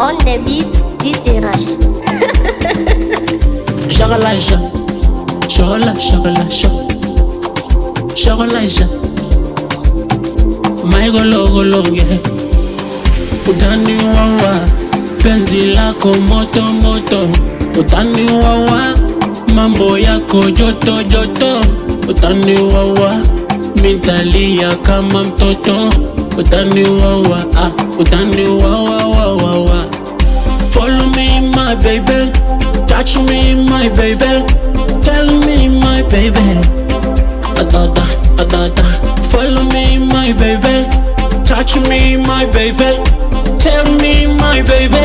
On the beat, DJ Rush. Shagalaisha, shagala, shagala, shag, shagalaisha. Maigologologe, utani wawa, penzi lako moto moto, utani wawa, mambo yako joto joto, utani wawa, mitalia kama mtoto, utani wawa, ah, utani wawa. My baby. Touch me, my baby. Tell me, my baby. Adada, adada. Follow me, my baby. Touch me, my baby. Tell me, my baby.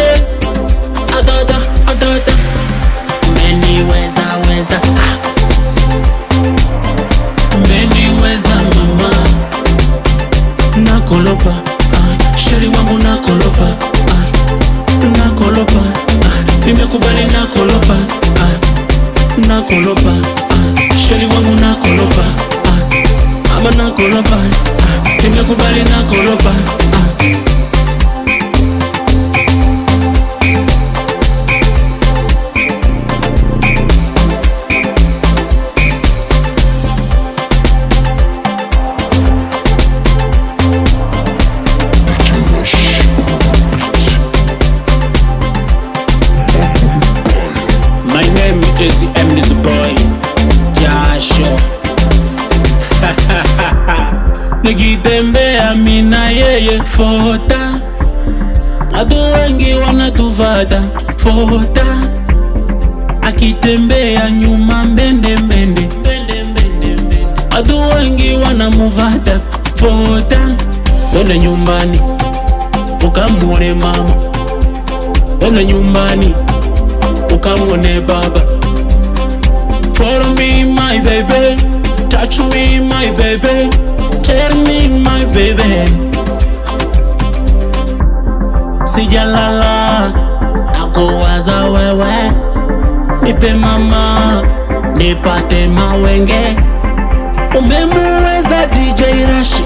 nakoloba sheri ah, wangu nakoloba aba ah, nakoloba ah, temia kobale nakoloba Nikitembea mina yeye fota Watu wengi wanatuvata fota Akitembea nyuma mbende mbende Watu wengi wanamuvata fota Wende nyumbani ukamwone mama. Wende nyumbani ukamwone baba. Follow me my baby. Touch me my baby Tell me my baby. Sijalala Nakuwaza wewe. Nipe mama Nipate mawenge. Umemuweza DJ Rashi.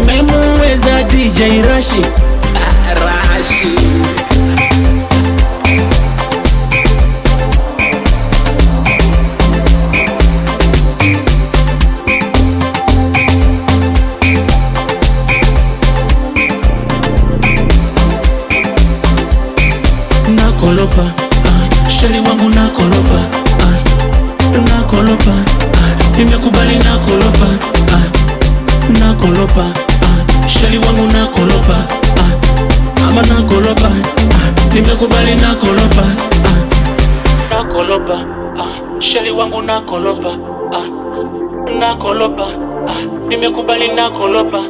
Umemuweza DJ Rashi nakolopa ah, sheri wangu nakolopa ah, nakolopa ah, nimekubali nakolopa ah, nakolopa ah, sheri wangu nakolopa ah, ama nakolopa ah, nimekubali nakolopa ah, nakolopa ah, sheri wangu nakolopa ah, nakolopa ah, nimekubali nakolopa